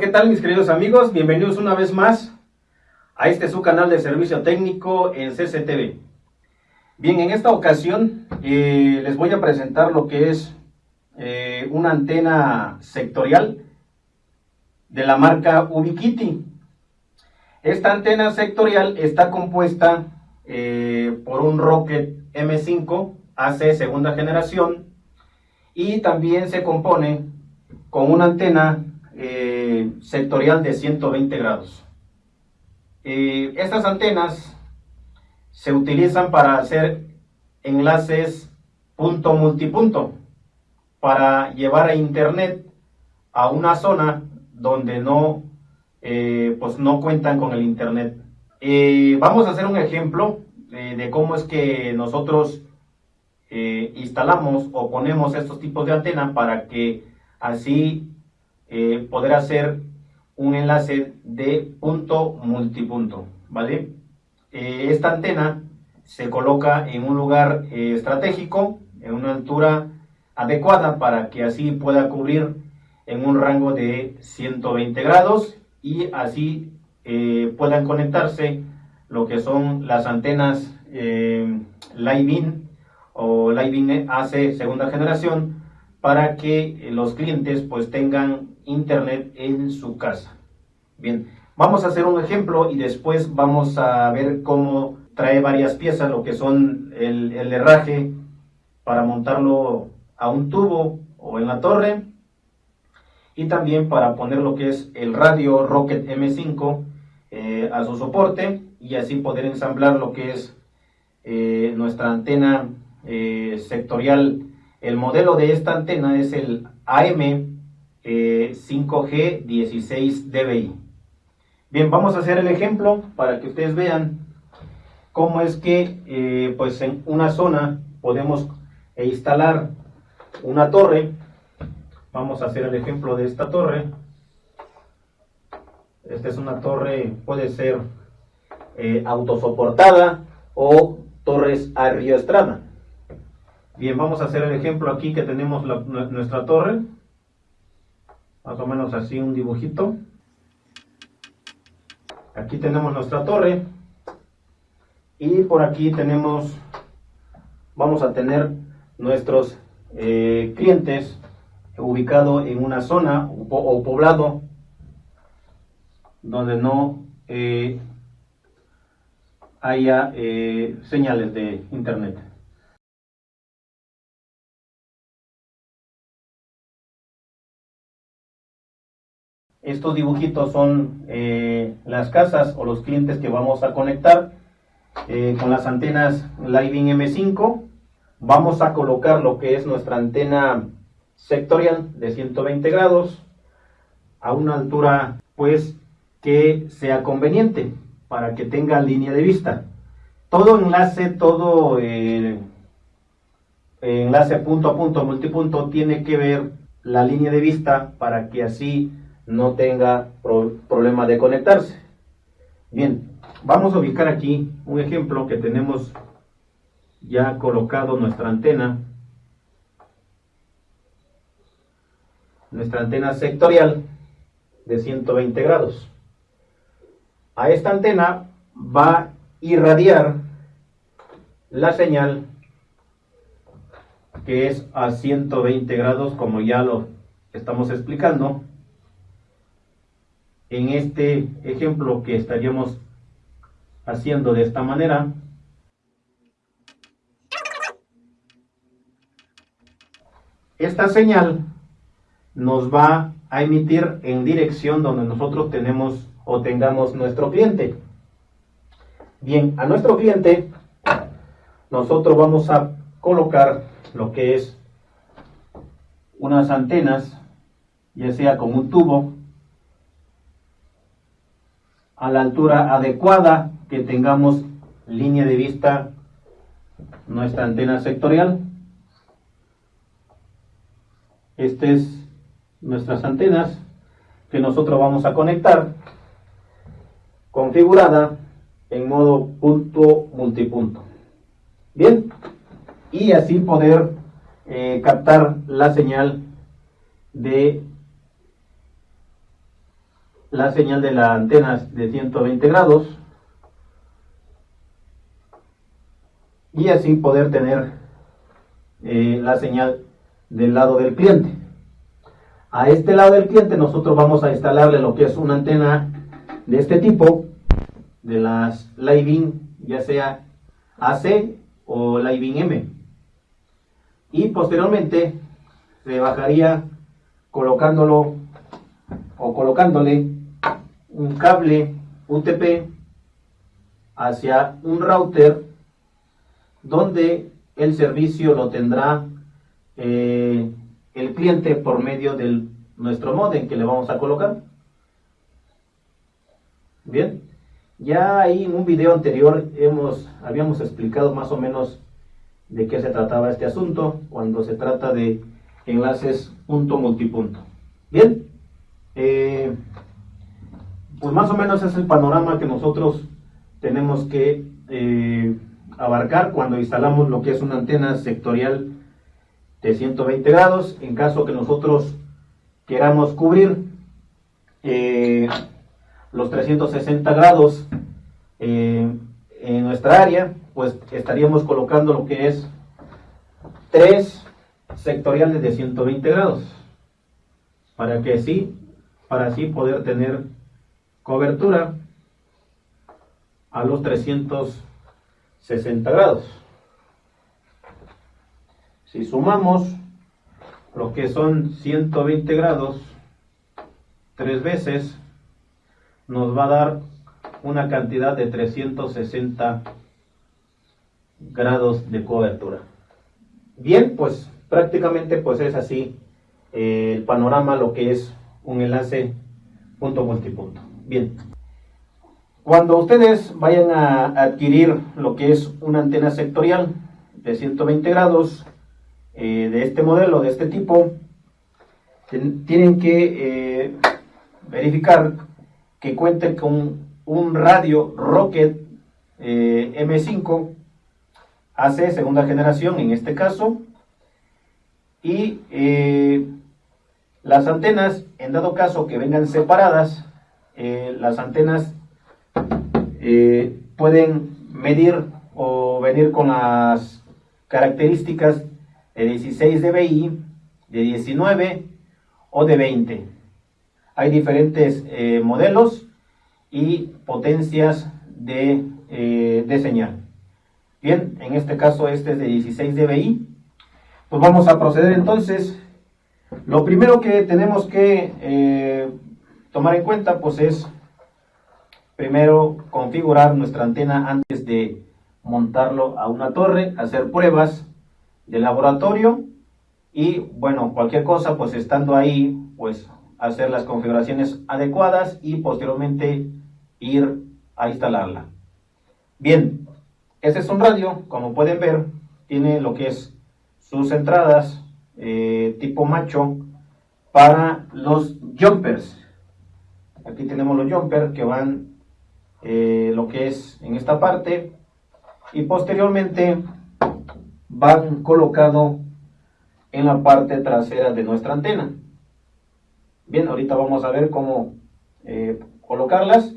¿qué tal mis queridos amigos? Bienvenidos una vez más a este su canal de servicio técnico en CCTV. Bien, en esta ocasión eh, les voy a presentar lo que es eh, una antena sectorial de la marca Ubiquiti. Esta antena sectorial está compuesta eh, por un Rocket M5 AC segunda generación y también se compone con una antena eh, sectorial de 120 grados. Eh, estas antenas se utilizan para hacer enlaces punto multipunto para llevar a internet a una zona donde no, eh, pues no cuentan con el internet. vamos a hacer un ejemplo de cómo es que nosotros instalamos o ponemos estos tipos de antena para que así eh, poder hacer un enlace de punto multipunto, ¿vale? Eh, esta antena se coloca en un lugar eh, estratégico, en una altura adecuada para que así pueda cubrir en un rango de 120 grados y así puedan conectarse lo que son las antenas eh, Live-In o Live-In AC segunda generación para que los clientes pues tengan internet en su casa. Bien, vamos a hacer un ejemplo y después vamos a ver cómo trae varias piezas, lo que son el, herraje para montarlo a un tubo o en la torre y también para poner lo que es el radio Rocket M5 eh, a su soporte y así poder ensamblar lo que es eh, nuestra antena eh, sectorial. El modelo de esta antena es el AM 5G 16 dBi. Bien, vamos a hacer el ejemplo para que ustedes vean cómo es que eh, pues en una zona podemos instalar una torre. Vamos a hacer el ejemplo de esta torre. Esta es una torre, puede ser eh, autosoportada o torres a río estrada. Bien, vamos a hacer el ejemplo aquí que tenemos nuestra torre más o menos así un dibujito. Aquí tenemos nuestra torre y por aquí tenemos, vamos a tener nuestros eh, clientes ubicados en una zona o, poblado donde no eh, haya eh, señales de internet. Estos dibujitos son eh, las casas o los clientes que vamos a conectar eh, con las antenas Living M5. Vamos a colocar lo que es nuestra antena sectorial de 120 grados a una altura pues que sea conveniente para que tenga línea de vista. Todo enlace, todo eh, enlace punto a punto, multipunto, tiene que ver la línea de vista para que así no tenga problema de conectarse. Bien, vamos a ubicar aquí un ejemplo que tenemos ya colocado nuestra antena. Nuestra antena sectorial de 120 grados. A esta antena va a irradiar la señal que es a 120 grados como ya lo estamos explicando en este ejemplo que estaríamos haciendo de esta manera, esta señal nos va a emitir en dirección donde nosotros tenemos o tengamos nuestro cliente. Bien, a nuestro cliente nosotros vamos a colocar lo que es unas antenas, ya sea con un tubo a la altura adecuada que tengamos línea de vista nuestra antena sectorial. Estas es nuestras antenas que nosotros vamos a conectar configurada en modo punto multipunto. Bien, y así poder eh, captar la señal de la señal de la antena de 120 grados y así poder tener eh, la señal del lado del cliente. A este lado del cliente nosotros vamos a instalarle lo que es una antena de este tipo, de las Living, ya sea AC o Living M. Y posteriormente se bajaría colocándolo o colocándole un cable UTP hacia un router donde el servicio lo tendrá eh, el cliente por medio de nuestro modem que le vamos a colocar. Bien, ya ahí en un video anterior hemos, habíamos explicado más o menos de qué se trataba este asunto cuando se trata de enlaces punto multipunto. Bien, eh, pues más o menos es el panorama que nosotros tenemos que eh, abarcar cuando instalamos lo que es una antena sectorial de 120 grados. En caso que nosotros queramos cubrir eh, los 360 grados en nuestra área, pues estaríamos colocando lo que es tres sectoriales de 120 grados para que así para así poder tener cobertura a los 360 grados si sumamos lo que son 120 grados tres veces nos va a dar una cantidad de 360 grados de cobertura bien pues prácticamente pues es así eh, el panorama, lo que es un enlace punto multipunto. Bien, cuando ustedes vayan a adquirir lo que es una antena sectorial de 120 grados eh, de este modelo, de este tipo, tienen que eh, verificar que cuente con un radio Rocket M5 AC segunda generación en este caso y eh, las antenas, en dado caso que vengan separadas, eh, las antenas eh, pueden medir o venir con las características de 16 dBi, de 19 o de 20. Hay diferentes modelos y potencias de, de señal. Bien, en este caso este es de 16 dBi pues vamos a proceder entonces. Lo primero que tenemos que eh, tomar en cuenta pues es primero configurar nuestra antena antes de montarlo a una torre, hacer pruebas de laboratorio y bueno, cualquier cosa pues estando ahí pues hacer las configuraciones adecuadas y posteriormente ir a instalarla. Bien, este es un radio, como pueden ver, tiene lo que es sus entradas eh, tipo macho para los jumpers. Aquí tenemos los jumpers que van eh, lo que es en esta parte y posteriormente van colocado en la parte trasera de nuestra antena. Bien, ahorita vamos a ver cómo eh, colocarlas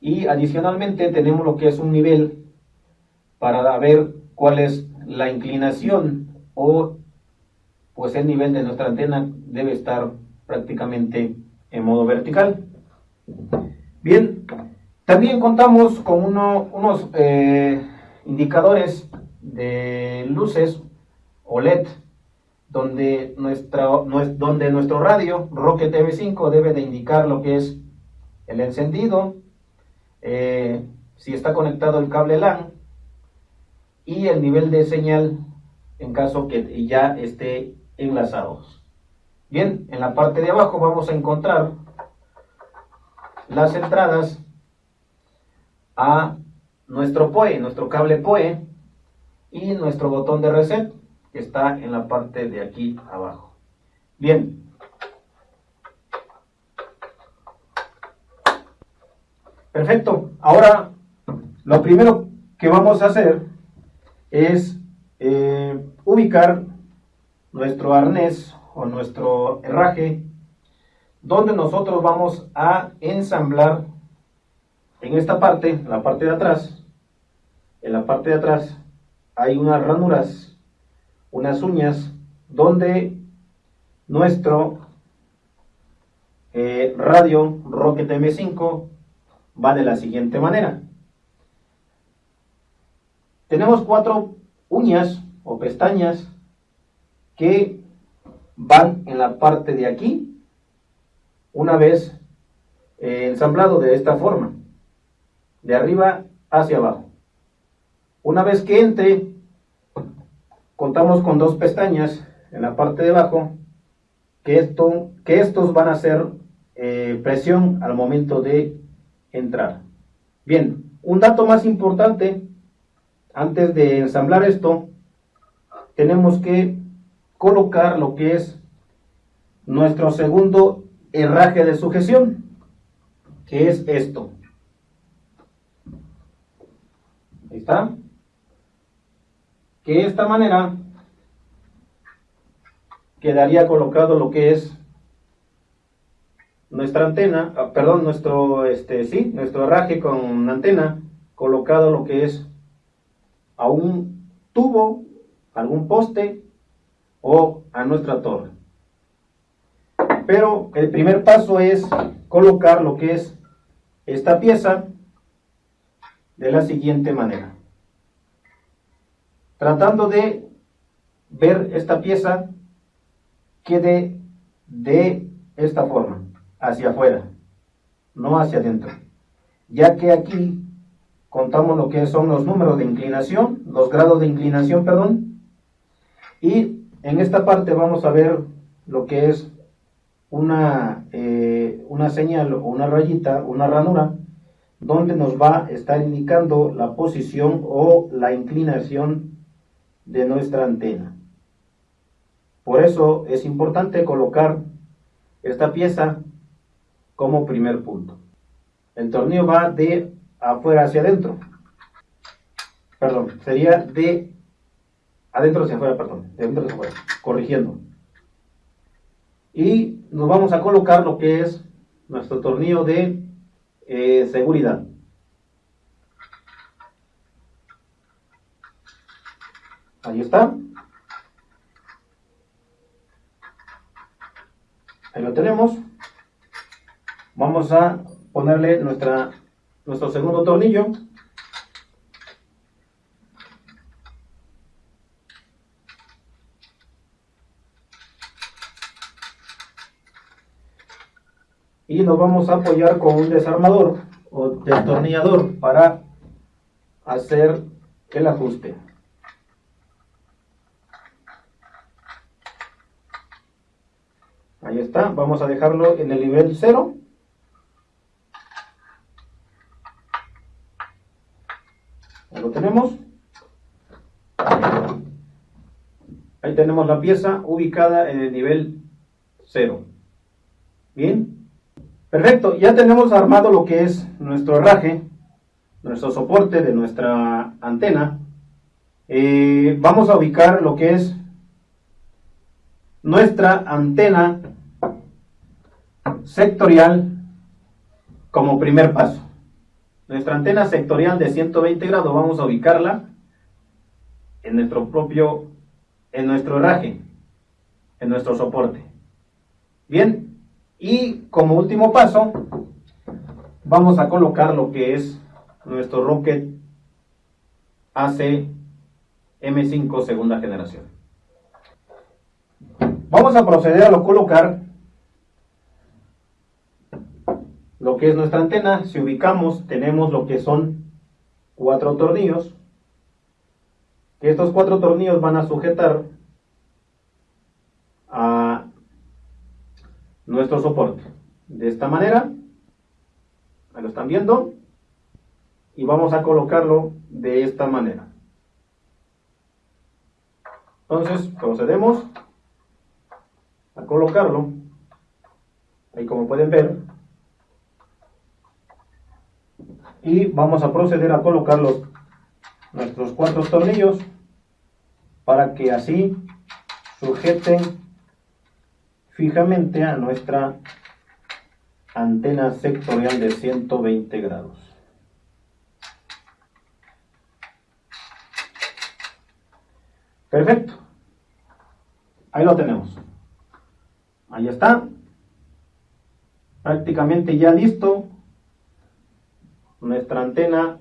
y adicionalmente tenemos lo que es un nivel para ver cuál es la inclinación o pues el nivel de nuestra antena debe estar prácticamente en modo vertical. Bien, también contamos con unos eh, indicadores de luces OLED donde, donde nuestro radio Rocket TV5 debe de indicar lo que es el encendido, eh, si está conectado el cable LAN y el nivel de señal en caso que ya esté enlazados. Bien, en la parte de abajo vamos a encontrar las entradas a nuestro POE, nuestro cable POE y nuestro botón de reset que está en la parte de aquí abajo. Bien. Perfecto. Ahora, lo primero que vamos a hacer es eh, ubicar nuestro arnés o nuestro herraje donde nosotros vamos a ensamblar en esta parte, en la parte de atrás, en la parte de atrás hay unas ranuras, unas uñas, donde nuestro eh, radio Rocket M5 va de la siguiente manera. Tenemos cuatro uñas o pestañas que van en la parte de aquí una vez eh, ensamblado de esta forma, de arriba hacia abajo. Una vez que entre, contamos con dos pestañas en la parte de abajo, que, esto, que estos van a hacer eh, presión al momento de entrar. Bien, un dato más importante, antes de ensamblar esto, tenemos que colocar lo que es nuestro segundo herraje de sujeción, que es esto. Ahí está. Que de esta manera quedaría colocado lo que es nuestra antena, ah, perdón, nuestro, este, sí, nuestro herraje con antena, colocado lo que es a un tubo, algún poste o a nuestra torre. Pero el primer paso es colocar lo que es esta pieza de la siguiente manera. Tratando de ver esta pieza quede de esta forma, hacia afuera, no hacia adentro. Ya que aquí contamos lo que son los números de inclinación, los grados de inclinación, perdón, y en esta parte vamos a ver lo que es una, eh, una señal o una rayita, una ranura, donde nos va a estar indicando la posición o la inclinación de nuestra antena. Por eso es importante colocar esta pieza como primer punto. El tornillo va de afuera hacia adentro. Perdón, sería de adentro hacia afuera, perdón, de adentro hacia afuera, corrigiendo. Y nos vamos a colocar lo que es nuestro tornillo de eh, seguridad. Ahí está. Ahí lo tenemos. Vamos a ponerle nuestra, nuestro segundo tornillo. Y nos vamos a apoyar con un desarmador o destornillador para hacer el ajuste. Ahí está, vamos a dejarlo en el nivel 0. Ahí lo tenemos. Ahí tenemos la pieza ubicada en el nivel 0. Bien. Perfecto, ya tenemos armado lo que es nuestro herraje, nuestro soporte de nuestra antena. Eh, vamos a ubicar lo que es nuestra antena sectorial como primer paso. Nuestra antena sectorial de 120 grados vamos a ubicarla en nuestro propio, en nuestro herraje, en nuestro soporte. Bien, y como último paso, vamos a colocar lo que es nuestro Rocket AC M5 segunda generación. Vamos a proceder a colocar lo que es nuestra antena. Si ubicamos, tenemos lo que son cuatro tornillos. Estos cuatro tornillos van a sujetar nuestro soporte. De esta manera, ahí lo están viendo, y vamos a colocarlo de esta manera. Entonces procedemos a colocarlo, ahí como pueden ver, y vamos a proceder a colocar nuestros cuatro tornillos para que así sujeten fijamente a nuestra antena sectorial de 120 grados. Perfecto. Ahí lo tenemos. Ahí está. Prácticamente ya listo nuestra antena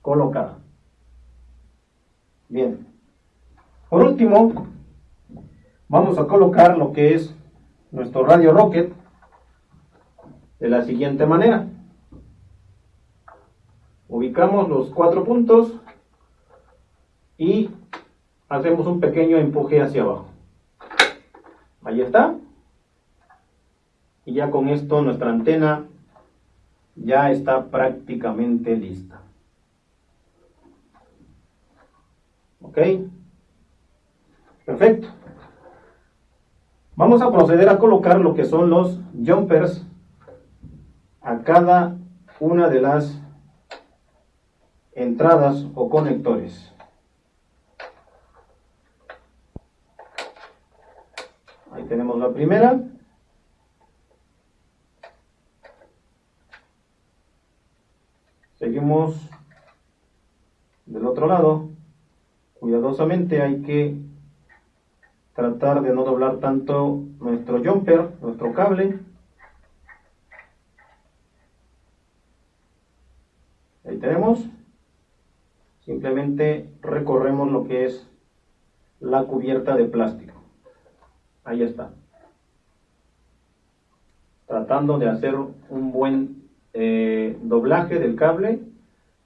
colocada. Bien. Por último, vamos a colocar lo que es nuestro radio rocket de la siguiente manera. Ubicamos los cuatro puntos y hacemos un pequeño empuje hacia abajo. Ahí está. Y ya con esto nuestra antena ya está prácticamente lista. ¿Ok? Perfecto. Vamos a proceder a colocar lo que son los jumpers a cada una de las entradas o conectores. Ahí tenemos la primera. Seguimos del otro lado. Cuidadosamente hay que tratar de no doblar tanto nuestro jumper, nuestro cable. Ahí tenemos. Simplemente recorremos lo que es la cubierta de plástico. Ahí está. Tratando de hacer un buen eh, doblaje del cable,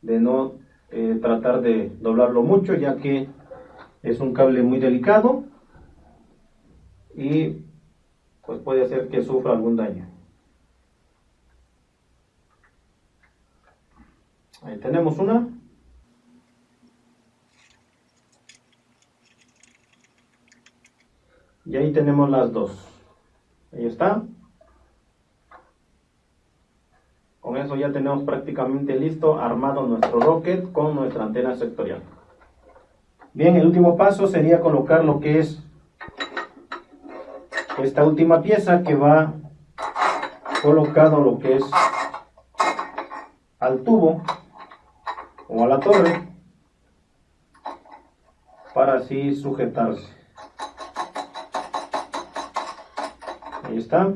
de no eh, tratar de doblarlo mucho ya que es un cable muy delicado y pues puede hacer que sufra algún daño. Ahí tenemos una. Y ahí tenemos las dos. Ahí está. Con eso ya tenemos prácticamente listo armado nuestro rocket con nuestra antena sectorial. Bien, el último paso sería colocar lo que es esta última pieza que va colocado lo que es al tubo o a la torre para así sujetarse. Ahí está.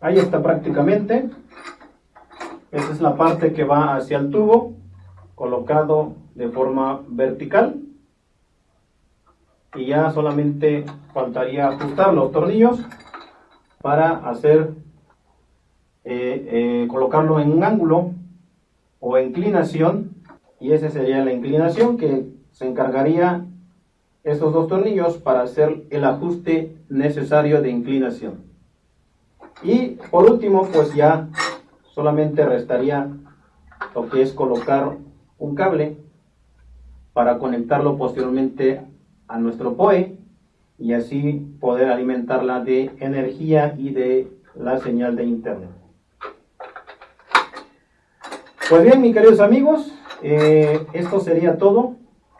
Ahí está prácticamente. Esa es la parte que va hacia el tubo, colocado de forma vertical. Y ya solamente faltaría ajustar los tornillos para hacer, eh, eh, colocarlo en un ángulo o inclinación. Y esa sería la inclinación que se encargaría estos dos tornillos para hacer el ajuste necesario de inclinación. Y por último, pues ya solamente restaría lo que es colocar un cable para conectarlo posteriormente a nuestro POE y así poder alimentarla de energía y de la señal de internet. Pues bien, mis queridos amigos, eh, esto sería todo.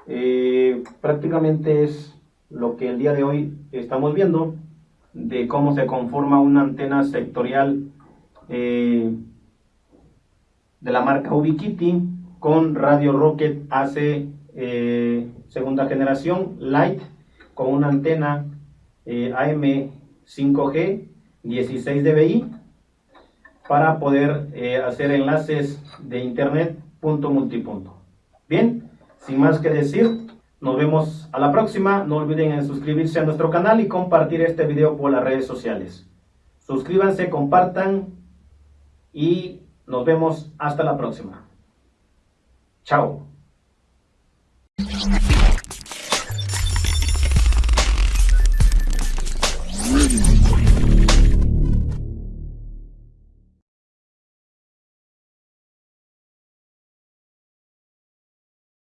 Eh, prácticamente es lo que el día de hoy estamos viendo de cómo se conforma una antena sectorial eh, de la marca Ubiquiti con Radio Rocket AC eh, segunda generación Light con una antena eh, AM 5G 16 dBi para poder hacer enlaces de internet punto multipunto. Bien, sin más que decir, nos vemos a la próxima. No olviden en suscribirse a nuestro canal y compartir este video por las redes sociales. Suscríbanse, compartan y nos vemos hasta la próxima. Chao.